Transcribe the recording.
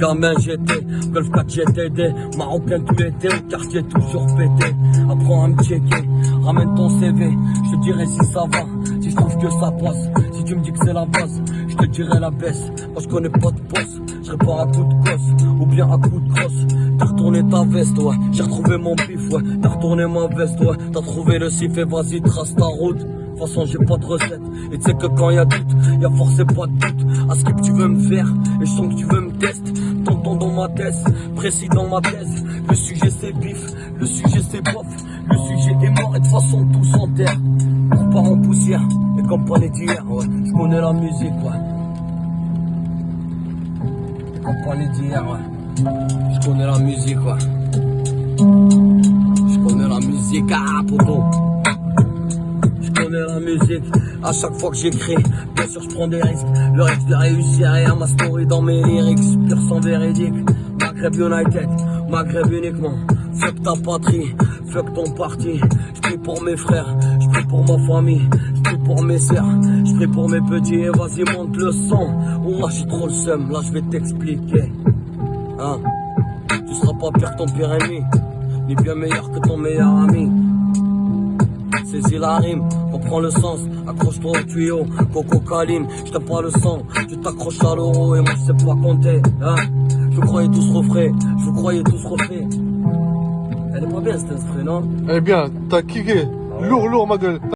gamin j'étais Golf 4 GTD Marocain tout l'été au quartier toujours pété. Apprends à me checker Ramène ton CV Je te dirai si ça va Si je trouve que ça passe. Si tu me dis que c'est la base Je te dirai la baisse. Moi je connais pas de boss Je pas à coup de gosse Ou bien à coup de crosse. T'as retourné ta veste ouais J'ai retrouvé mon pif ouais. T'as retourné ma veste ouais T'as trouvé le sif et vas-y trace ta route. De toute façon j'ai pas de recette. Et tu sais que quand y a doute, y a forcément pas de doute. À ce que tu veux me faire, et je sens que tu veux me Tonton dans ma tête, précis dans ma thèse Le sujet c'est bif, le sujet c'est bof. Le sujet est mort et de toute façon tout s'enterre. On part en poussière, et comme pas les d'hier, ouais. Je connais la musique, ouais. Et comme pas les d'hier, ouais. Je connais la musique, ouais. Je connais la musique, ah poto. La musique à chaque fois que j'écris. Bien sûr, je prends des risques. Le risque de réussir et à ma story dans mes lyrics. Pur sans véridique. Maghreb United, Maghreb uniquement. Fuck ta patrie, fuck ton parti. Je prie pour mes frères, je prie pour ma famille, je prie pour mes sœurs, je prie pour mes petits. Et vas-y, monte le son. Oh, là, j'ai trop le seum, là, je vais t'expliquer. Hein? Tu seras pas pire que ton pire ennemi, ni bien meilleur que ton meilleur ami. Saisis la rime, comprends le sens, accroche-toi au tuyau, coco caline, je t'aime pas le sang, tu t'accroches à l'euro et moi je sais pas compter, hein Je vous croyais tous refrais, je vous croyais tous refrais. Elle est pas bien cette instru, non? Elle est bien, t'as kické. Lourd, lourd, ma gueule.